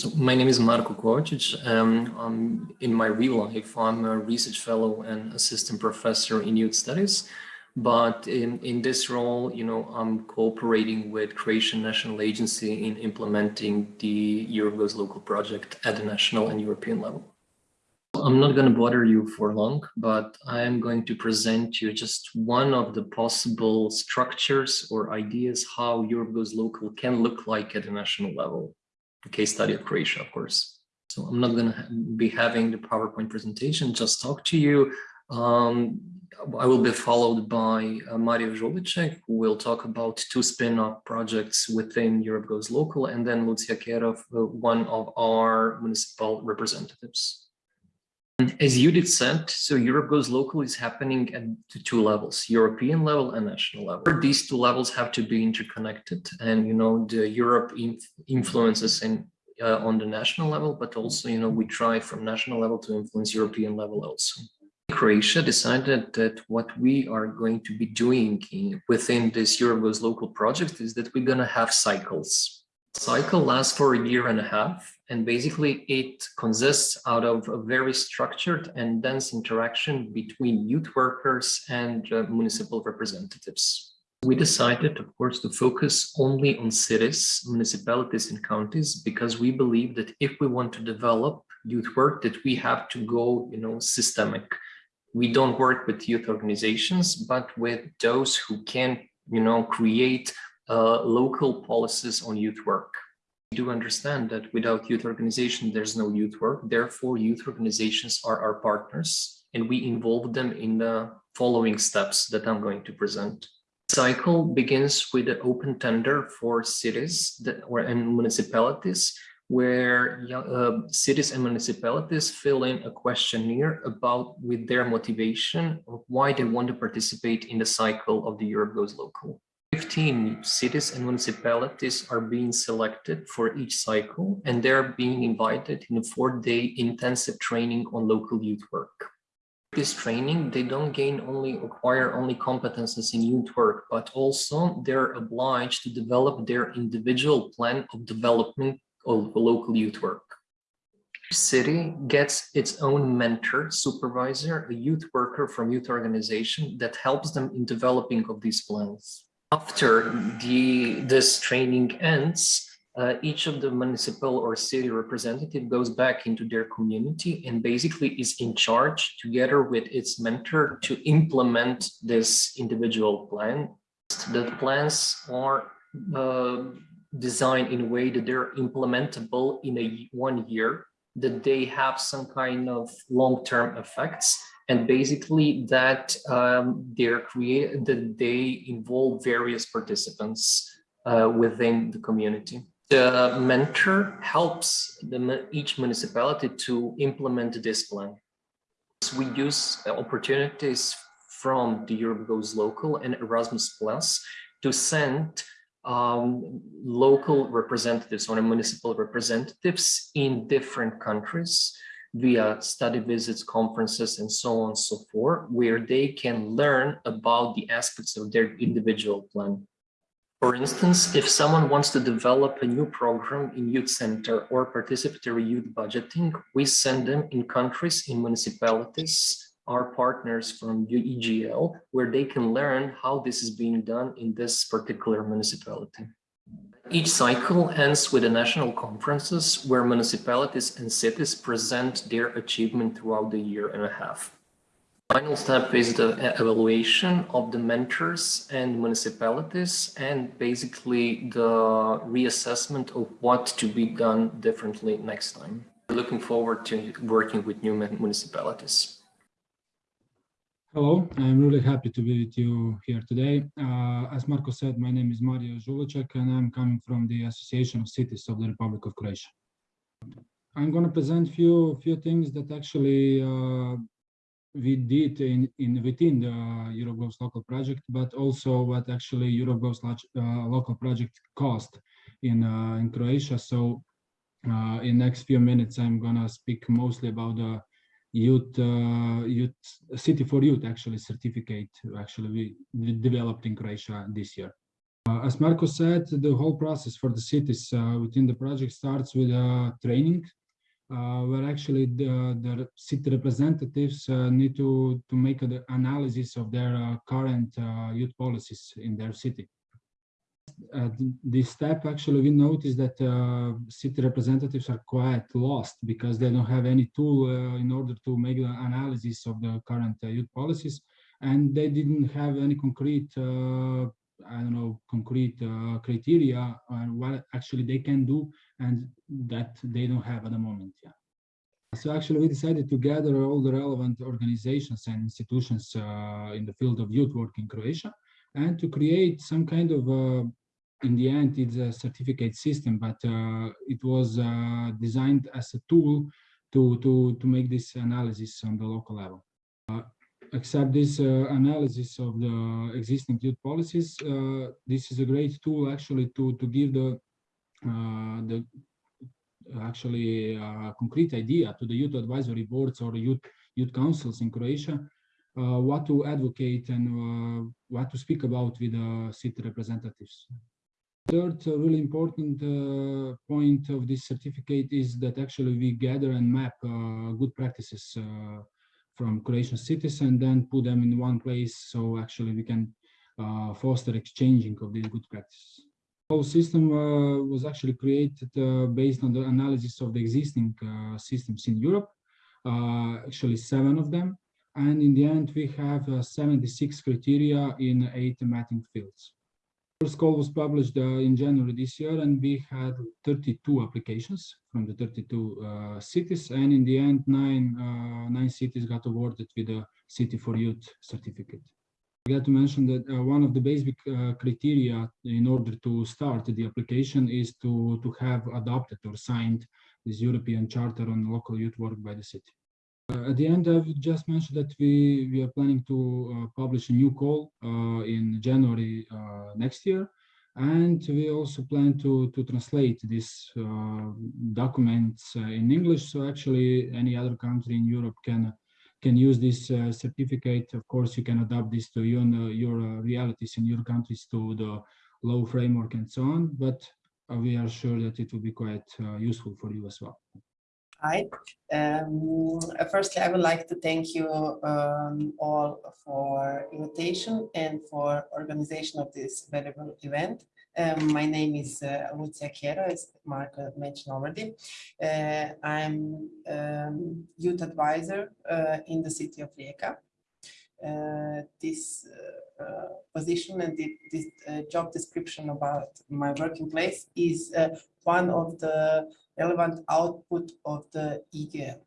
So my name is Marko Kovacic. Um, in my real life, I'm a research fellow and assistant professor in youth studies. But in, in this role, you know, I'm cooperating with Croatian National Agency in implementing the Europe Goes Local project at the national and European level. I'm not going to bother you for long, but I am going to present you just one of the possible structures or ideas how Europe Goes Local can look like at the national level. Case study of Croatia, of course. So I'm not going to be having the PowerPoint presentation, just talk to you. Um, I will be followed by uh, Mario Žulicek, who will talk about two spin-off projects within Europe Goes Local, and then Lucia Kerov, uh, one of our municipal representatives. As Judith said, so Europe Goes Local is happening at two levels, European level and national level. These two levels have to be interconnected and, you know, the Europe inf influences in, uh, on the national level, but also, you know, we try from national level to influence European level also. Croatia decided that what we are going to be doing in, within this Europe Goes Local project is that we're going to have cycles cycle lasts for a year and a half and basically it consists out of a very structured and dense interaction between youth workers and uh, municipal representatives. We decided, of course, to focus only on cities, municipalities and counties because we believe that if we want to develop youth work that we have to go, you know, systemic. We don't work with youth organizations, but with those who can, you know, create uh, local policies on youth work. We do understand that without youth organization, there's no youth work. Therefore, youth organizations are our partners and we involve them in the following steps that I'm going to present. Cycle begins with an open tender for cities that, or and municipalities where uh, cities and municipalities fill in a questionnaire about with their motivation of why they want to participate in the cycle of the Europe Goes Local. 15 cities and municipalities are being selected for each cycle and they're being invited in a four-day intensive training on local youth work. This training, they don't gain only acquire only competences in youth work, but also they're obliged to develop their individual plan of development of local youth work. City gets its own mentor, supervisor, a youth worker from youth organization that helps them in developing of these plans after the this training ends, uh, each of the municipal or city representative goes back into their community and basically is in charge together with its mentor to implement this individual plan. The plans are uh, designed in a way that they're implementable in a one year, that they have some kind of long-term effects and basically that um, they're create that they involve various participants uh, within the community. The mentor helps the, each municipality to implement this plan. So we use opportunities from the Europe Goes Local and Erasmus Plus to send um, local representatives or municipal representatives in different countries via study visits, conferences, and so on and so forth, where they can learn about the aspects of their individual plan. For instance, if someone wants to develop a new program in youth center or participatory youth budgeting, we send them in countries, in municipalities, our partners from EGL, where they can learn how this is being done in this particular municipality. Each cycle ends with the national conferences where municipalities and cities present their achievement throughout the year and a half. Final step is the evaluation of the mentors and municipalities and basically the reassessment of what to be done differently next time. Looking forward to working with new municipalities. Hello, I'm really happy to be with you here today. Uh, as Marco said, my name is Mario Žulicek and I'm coming from the Association of Cities of the Republic of Croatia. I'm going to present few few things that actually uh, we did in, in within the Goes local project, but also what actually Europe Goes uh, local project cost in uh, in Croatia. So uh, in next few minutes, I'm going to speak mostly about the youth uh, youth city for youth actually certificate actually we, developed in croatia this year Uh, as Marco said, the whole process for the cities uh, within the project starts with uh, training, uh, where actually the, the city representatives uh, need to, to make an analysis of their current youth policies in their city. At this step, actually, we noticed that city representatives are quite lost because they don't have any tool in order to make the analysis of the current youth policies and they didn't have any concrete uh, I don't know, concrete uh, criteria on what actually they can do and that they don't have at the moment. Yeah. So actually we decided to gather all the relevant organizations and institutions uh, in the field of youth work in Croatia and to create some kind of, uh, in the end, it's a certificate system, but uh, it was uh, designed as a tool to, to, to make this analysis on the local level except this uh, analysis of the existing youth policies, uh, this is a great tool actually to to give the uh, the actually concrete idea to the youth advisory boards or youth youth councils in Croatia uh, what to advocate and uh, what to speak about with the city representatives. Third uh, really important point of this certificate is that actually we gather and map good practices from Croatian cities and then put them in one place so actually we can uh, foster exchanging of these good practices. The whole system uh, was actually created uh, based on the analysis of the existing uh, systems in Europe, uh, actually seven of them. And in the end, we have uh, 76 criteria in eight mapping fields. First call was published uh, in January this year, and we had 32 applications from the 32 uh, cities. And in the end, nine uh, nine cities got awarded with a City for Youth certificate. I got to mention that uh, one of the basic uh, criteria in order to start the application is to to have adopted or signed this European Charter on local youth work by the city. Uh, at the end, I've just mentioned that we, we are planning to uh, publish a new call uh, in January next year. And we also plan to, to translate these documents in English. So actually any other country in Europe can can use this uh, certificate. Of course, you can adapt this to your, your uh, realities in your countries to the law framework and so on. But we are sure that it will be quite useful for you as well. Hi. Um, uh, firstly, I would like to thank you um, all for invitation and for organization of this valuable event. Um, my name is uh, Lucia Kero, as Mark mentioned already. Uh, I'm um, youth advisor uh, in the city of Rijeka. Uh, this uh, uh, position and the, this job description about my working place is one of the relevant output of the EGL.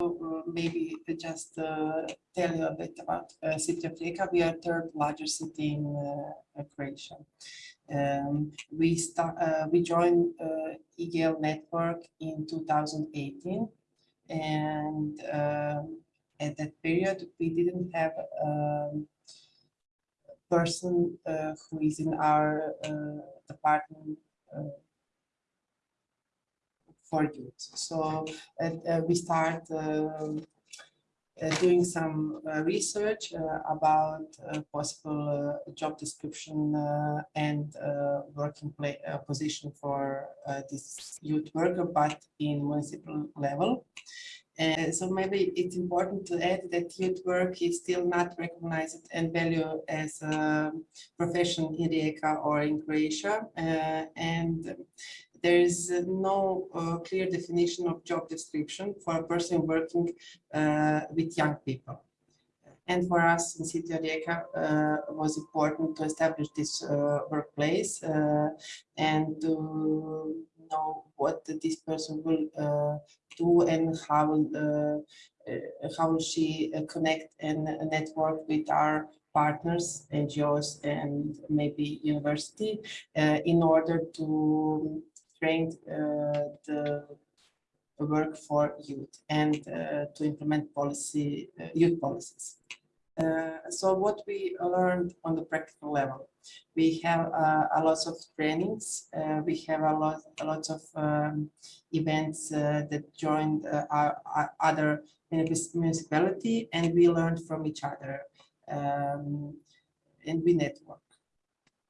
So, uh, maybe just uh, tell you a bit about uh, City of Rijeka. We are third largest city in uh, Croatia. Um, we start. Uh, we joined uh, EGL network in 2018, and um, at that period we didn't have um, a person uh, who is in our department for youth. So uh, we start um, uh, doing some uh, research about possible job description and working position for this youth worker, but in municipal level. So maybe it's important to add that youth work is still not recognized and valued as a profession in Rijeka or in Croatia. Uh, and there is no uh, clear definition of job description for a person working uh, with young people. And for us in City of Rijeka, uh, was important to establish this uh, workplace uh, and to know what this person will uh, do and how how will she connect and network with our partners, NGOs, and maybe university uh, in order to trained uh, the work for youth and uh, to implement policy uh, youth policies. so what we learned on the practical level, we have a lot of trainings, we have a lot, a lot of um, events that joined our, our other municipality and we learned from each other um, and we network.